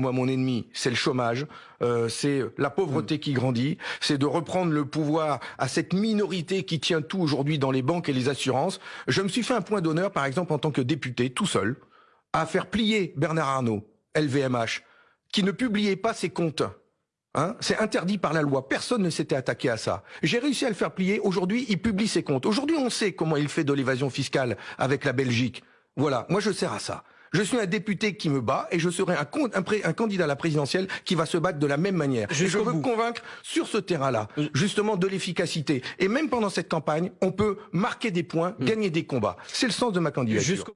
moi, mon ennemi, c'est le chômage, euh, c'est la pauvreté qui grandit, c'est de reprendre le pouvoir à cette minorité qui tient tout aujourd'hui dans les banques et les assurances. Je me suis fait un point d'honneur, par exemple, en tant que député, tout seul, à faire plier Bernard Arnault, LVMH, qui ne publiait pas ses comptes. Hein c'est interdit par la loi. Personne ne s'était attaqué à ça. J'ai réussi à le faire plier. Aujourd'hui, il publie ses comptes. Aujourd'hui, on sait comment il fait de l'évasion fiscale avec la Belgique. Voilà. Moi, je sers à ça. Je suis un député qui me bat et je serai un, un, candidat à la présidentielle qui va se battre de la même manière. Et je veux convaincre sur ce terrain-là, euh. justement, de l'efficacité. Et même pendant cette campagne, on peut marquer des points, mm. gagner des combats. C'est le sens de ma candidature.